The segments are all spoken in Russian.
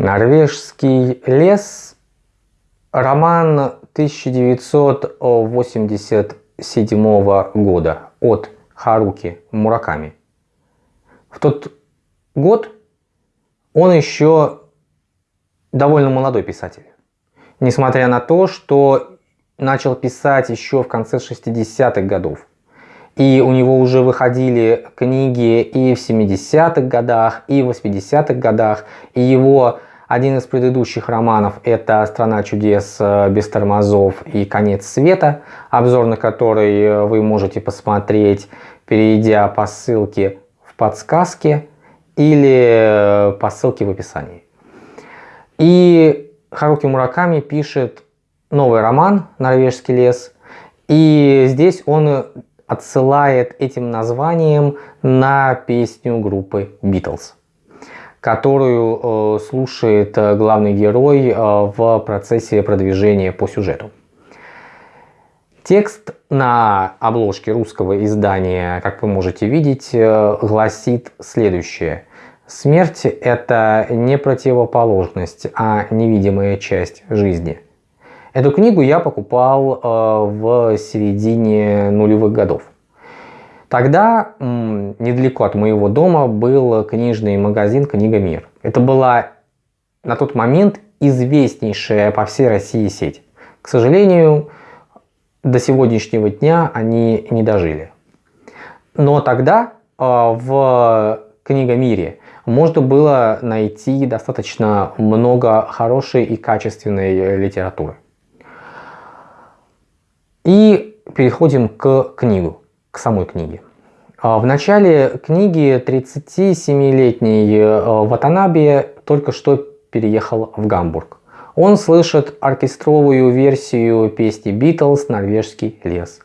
Норвежский лес. Роман 1987 года от Харуки Мураками. В тот год он еще довольно молодой писатель. Несмотря на то, что начал писать еще в конце 60-х годов. И у него уже выходили книги и в 70-х годах, и в 80-х годах. И его один из предыдущих романов это «Страна чудес э, без тормозов» и «Конец света», обзор на который э, вы можете посмотреть, перейдя по ссылке в подсказке или э, по ссылке в описании. И Харуки Мураками пишет новый роман «Норвежский лес», и здесь он отсылает этим названием на песню группы Beatles, которую э, слушает э, главный герой э, в процессе продвижения по сюжету. Текст на обложке русского издания, как вы можете видеть, гласит следующее. Смерть – это не противоположность, а невидимая часть жизни – Эту книгу я покупал в середине нулевых годов. Тогда недалеко от моего дома был книжный магазин «Книга Мир». Это была на тот момент известнейшая по всей России сеть. К сожалению, до сегодняшнего дня они не дожили. Но тогда э, в Книгомире можно было найти достаточно много хорошей и качественной литературы. И переходим к книгу, к самой книге. А, в начале книги 37-летний э, Ватанаби только что переехал в Гамбург. Он слышит оркестровую версию песни Beatles «Норвежский лес».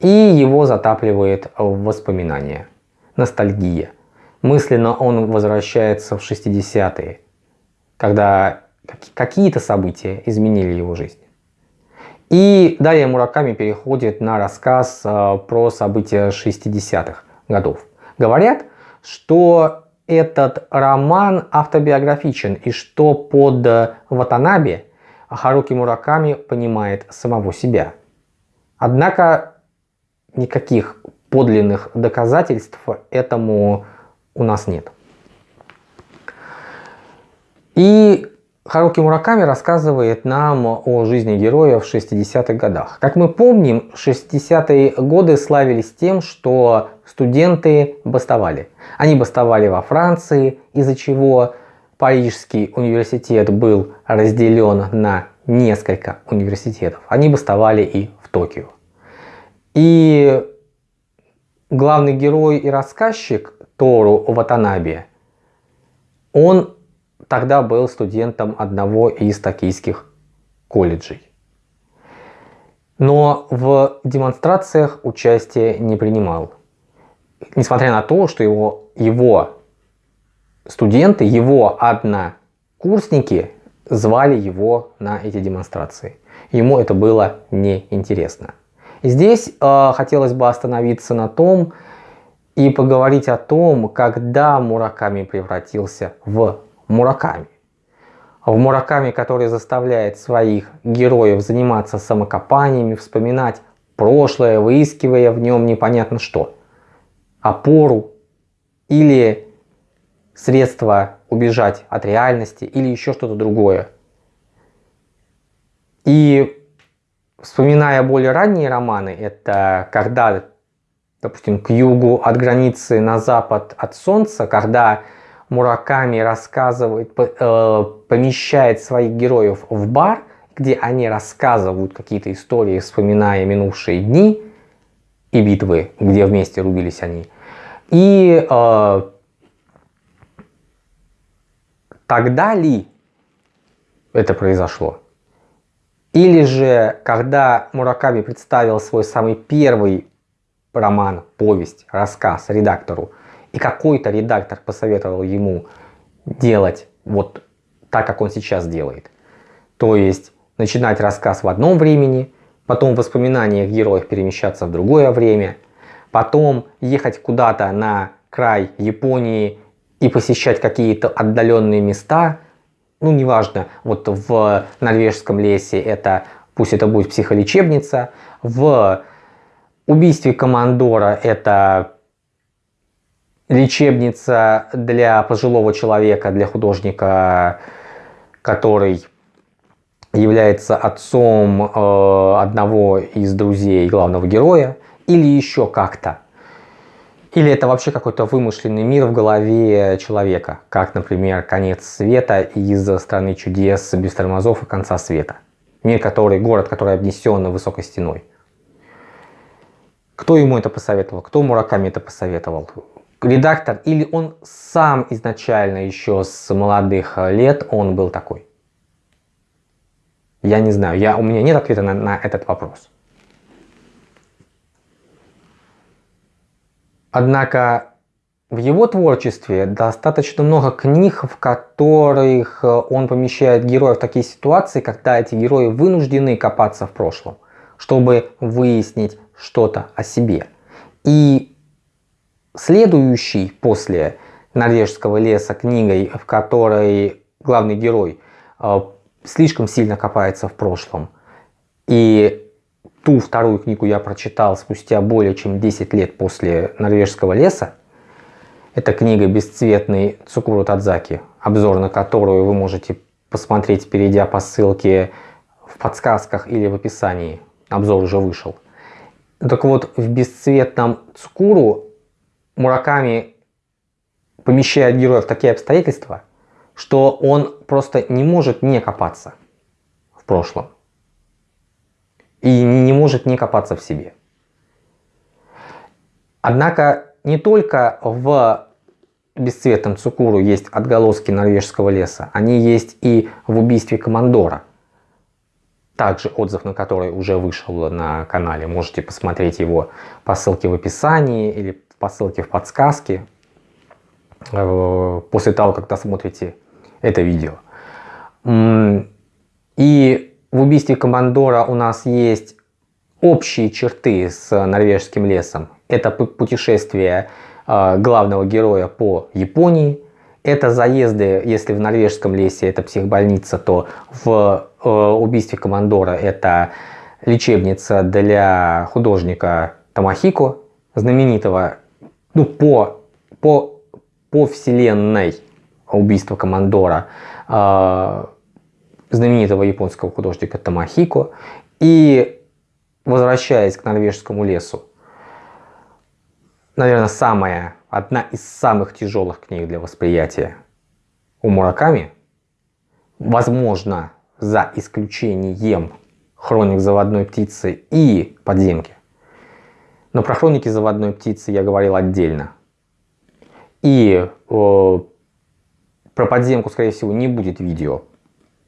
И его затапливает воспоминания. Ностальгия. Мысленно он возвращается в 60-е, когда какие-то события изменили его жизнь. И далее Мураками переходит на рассказ э, про события 60-х годов. Говорят, что этот роман автобиографичен и что под Ватанаби Харуки Мураками понимает самого себя. Однако никаких подлинных доказательств этому у нас нет. И Харуки Мураками рассказывает нам о жизни героя в 60-х годах. Как мы помним, 60-е годы славились тем, что студенты бастовали. Они бастовали во Франции, из-за чего Парижский университет был разделен на несколько университетов. Они бастовали и в Токио. И главный герой и рассказчик Тору Ватанаби, он тогда был студентом одного из токийских колледжей. Но в демонстрациях участия не принимал. Несмотря на то, что его, его студенты, его однокурсники звали его на эти демонстрации. Ему это было неинтересно. Здесь э, хотелось бы остановиться на том и поговорить о том, когда Мураками превратился в Мураками. В Мураками, который заставляет своих героев заниматься самокопаниями, вспоминать прошлое, выискивая в нем непонятно что. Опору или средства убежать от реальности или еще что-то другое. И вспоминая более ранние романы, это когда, допустим, к югу от границы на запад от солнца, когда Мураками рассказывает, э, помещает своих героев в бар, где они рассказывают какие-то истории, вспоминая минувшие дни и битвы, где вместе рубились они. И э, тогда ли это произошло? Или же, когда Мураками представил свой самый первый роман, повесть, рассказ редактору, и какой-то редактор посоветовал ему делать вот так, как он сейчас делает. То есть начинать рассказ в одном времени, потом воспоминаниях героев перемещаться в другое время, потом ехать куда-то на край Японии и посещать какие-то отдаленные места, ну неважно, вот в норвежском лесе это, пусть это будет психолечебница, в убийстве командора это лечебница для пожилого человека, для художника, который является отцом э, одного из друзей главного героя, или еще как-то. Или это вообще какой-то вымышленный мир в голове человека, как, например, конец света из страны чудес без тормозов и конца света. Мир, который, город, который обнесен высокой стеной. Кто ему это посоветовал? Кто Мураками это посоветовал? Редактор или он сам изначально еще с молодых лет он был такой? Я не знаю, я, у меня нет ответа на, на этот вопрос. Однако в его творчестве достаточно много книг, в которых он помещает героев в такие ситуации, когда эти герои вынуждены копаться в прошлом, чтобы выяснить что-то о себе. И следующий после норвежского леса книгой, в которой главный герой э, слишком сильно копается в прошлом. И ту вторую книгу я прочитал спустя более чем 10 лет после норвежского леса. Это книга «Бесцветный Цукуру Тадзаки», обзор на которую вы можете посмотреть, перейдя по ссылке в подсказках или в описании. Обзор уже вышел. Так вот, в «Бесцветном Цукуру» Мураками помещает героя в такие обстоятельства, что он просто не может не копаться в прошлом. И не может не копаться в себе. Однако не только в бесцветном Цукуру есть отголоски норвежского леса, они есть и в убийстве командора. Также отзыв на который уже вышел на канале. Можете посмотреть его по ссылке в описании или по ссылке в подсказке. Э, после того, как досмотрите это видео. И в убийстве командора у нас есть общие черты с норвежским лесом. Это путешествие а, главного героя по Японии. Это заезды, если в норвежском лесе это психбольница, то в э, убийстве командора это лечебница для художника Тамахико, знаменитого ну, по, по, по вселенной убийство командора э, знаменитого японского художника Тамахико. И возвращаясь к норвежскому лесу, наверное, самая, одна из самых тяжелых книг для восприятия у Мураками, возможно, за исключением хроник заводной птицы и подземки. Но про хроники заводной птицы я говорил отдельно. И э, про подземку, скорее всего, не будет видео.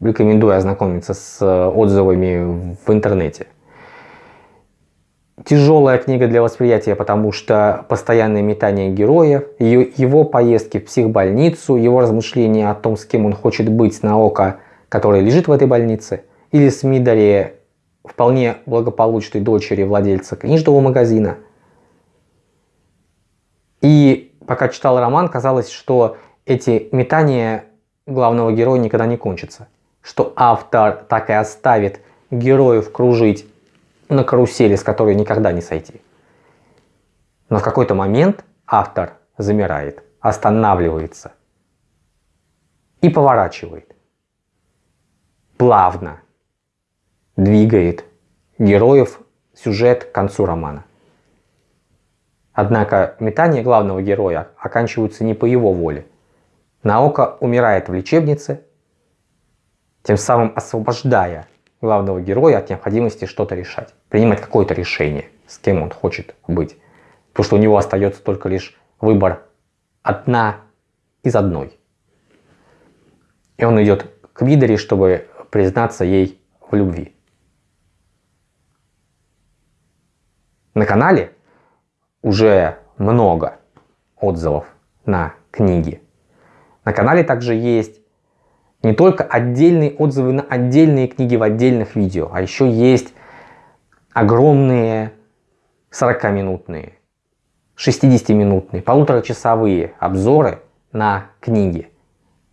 Рекомендую ознакомиться с э, отзывами в интернете. Тяжелая книга для восприятия, потому что постоянное метание героев, его поездки в психбольницу, его размышления о том, с кем он хочет быть на око, которое лежит в этой больнице, или с Мидари, вполне благополучной дочери владельца книжного магазина. И пока читал роман, казалось, что эти метания главного героя никогда не кончатся. Что автор так и оставит героев кружить на карусели, с которой никогда не сойти. Но в какой-то момент автор замирает, останавливается и поворачивает. Плавно двигает героев сюжет к концу романа. Однако метания главного героя оканчиваются не по его воле, Наока умирает в лечебнице, тем самым освобождая главного героя от необходимости что-то решать, принимать какое-то решение, с кем он хочет быть. Потому что у него остается только лишь выбор одна из одной. И он идет к Видере, чтобы признаться ей в любви. На канале уже много отзывов на книги на канале также есть не только отдельные отзывы на отдельные книги в отдельных видео, а еще есть огромные 40-минутные, 60-минутные, полуторачасовые обзоры на книги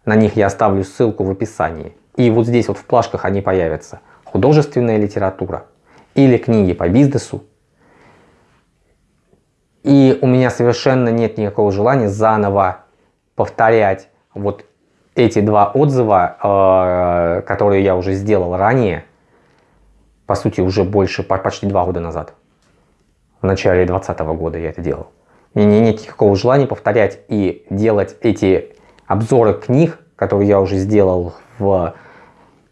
На них я оставлю ссылку в описании. И вот здесь вот в плашках они появятся. Художественная литература или книги по бизнесу. И у меня совершенно нет никакого желания заново повторять вот эти два отзыва, э, которые я уже сделал ранее, по сути уже больше, почти два года назад. В начале 2020 года я это делал. Мне нет никакого желания повторять и делать эти обзоры книг, которые я уже сделал в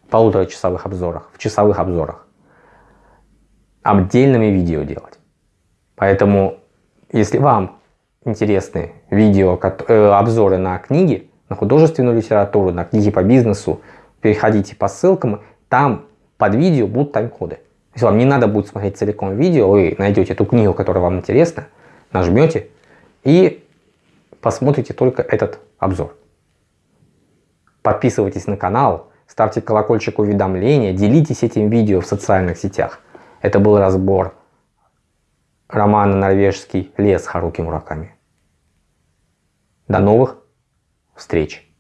полуторачасовых обзорах, в часовых обзорах, отдельными видео делать. Поэтому, если вам интересны видео, э, обзоры на книги, на художественную литературу, на книги по бизнесу, переходите по ссылкам, там под видео будут тайм-коды. Если вам не надо будет смотреть целиком видео, вы найдете ту книгу, которая вам интересна, нажмете и посмотрите только этот обзор. Подписывайтесь на канал, ставьте колокольчик уведомления, делитесь этим видео в социальных сетях. Это был разбор романа «Норвежский лес» Харуки Мураками. До новых встреч!